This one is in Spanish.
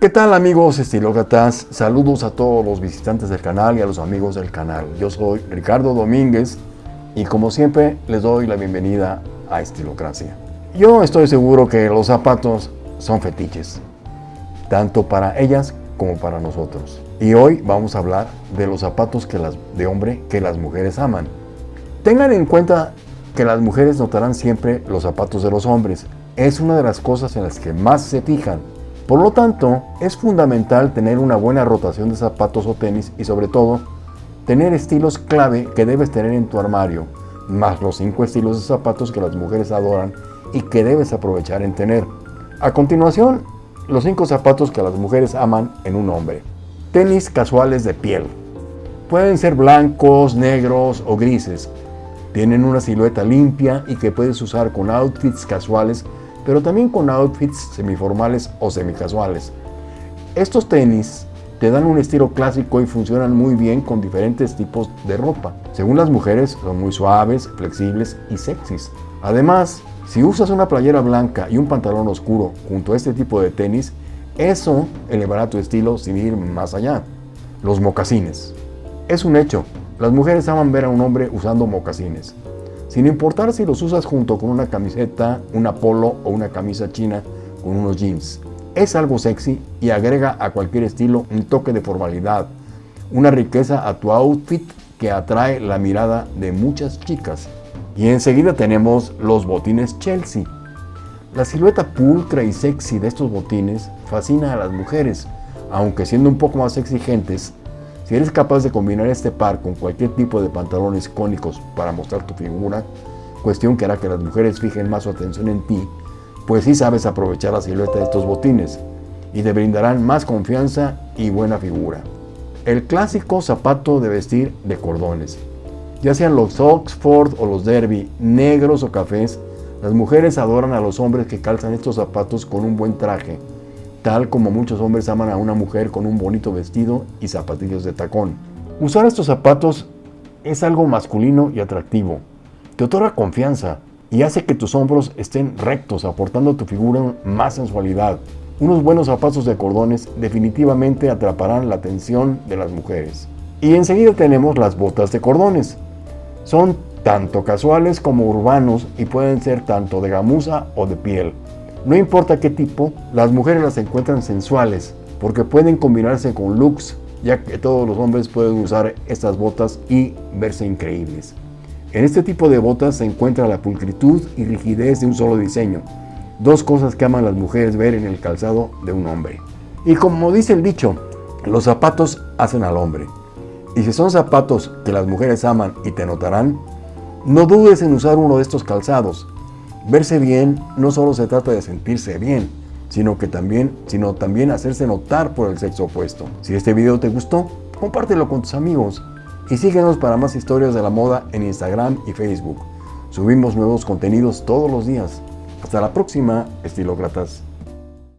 ¿Qué tal amigos estilócratas? Saludos a todos los visitantes del canal y a los amigos del canal. Yo soy Ricardo Domínguez y como siempre les doy la bienvenida a Estilocracia. Yo estoy seguro que los zapatos son fetiches, tanto para ellas como para nosotros. Y hoy vamos a hablar de los zapatos que las, de hombre que las mujeres aman. Tengan en cuenta que las mujeres notarán siempre los zapatos de los hombres. Es una de las cosas en las que más se fijan por lo tanto, es fundamental tener una buena rotación de zapatos o tenis y sobre todo, tener estilos clave que debes tener en tu armario, más los 5 estilos de zapatos que las mujeres adoran y que debes aprovechar en tener. A continuación, los 5 zapatos que las mujeres aman en un hombre. Tenis casuales de piel. Pueden ser blancos, negros o grises. Tienen una silueta limpia y que puedes usar con outfits casuales pero también con outfits semiformales o semicasuales. Estos tenis te dan un estilo clásico y funcionan muy bien con diferentes tipos de ropa. Según las mujeres, son muy suaves, flexibles y sexys. Además, si usas una playera blanca y un pantalón oscuro junto a este tipo de tenis, eso elevará tu estilo sin ir más allá. Los mocasines. Es un hecho, las mujeres aman ver a un hombre usando mocasines sin importar si los usas junto con una camiseta, una polo o una camisa china con unos jeans. Es algo sexy y agrega a cualquier estilo un toque de formalidad, una riqueza a tu outfit que atrae la mirada de muchas chicas. Y enseguida tenemos los botines Chelsea. La silueta pulcra y sexy de estos botines fascina a las mujeres, aunque siendo un poco más exigentes, si eres capaz de combinar este par con cualquier tipo de pantalones cónicos para mostrar tu figura, cuestión que hará que las mujeres fijen más su atención en ti, pues sí sabes aprovechar la silueta de estos botines y te brindarán más confianza y buena figura. El clásico zapato de vestir de cordones. Ya sean los Oxford o los Derby, negros o cafés, las mujeres adoran a los hombres que calzan estos zapatos con un buen traje, tal como muchos hombres aman a una mujer con un bonito vestido y zapatillos de tacón. Usar estos zapatos es algo masculino y atractivo. Te otorga confianza y hace que tus hombros estén rectos, aportando a tu figura más sensualidad. Unos buenos zapatos de cordones definitivamente atraparán la atención de las mujeres. Y enseguida tenemos las botas de cordones. Son tanto casuales como urbanos y pueden ser tanto de gamuza o de piel. No importa qué tipo, las mujeres las encuentran sensuales porque pueden combinarse con looks, ya que todos los hombres pueden usar estas botas y verse increíbles. En este tipo de botas se encuentra la pulcritud y rigidez de un solo diseño, dos cosas que aman las mujeres ver en el calzado de un hombre. Y como dice el dicho, los zapatos hacen al hombre. Y si son zapatos que las mujeres aman y te notarán, no dudes en usar uno de estos calzados, Verse bien no solo se trata de sentirse bien, sino que también, sino también hacerse notar por el sexo opuesto. Si este video te gustó, compártelo con tus amigos y síguenos para más historias de la moda en Instagram y Facebook. Subimos nuevos contenidos todos los días. Hasta la próxima, estilócratas.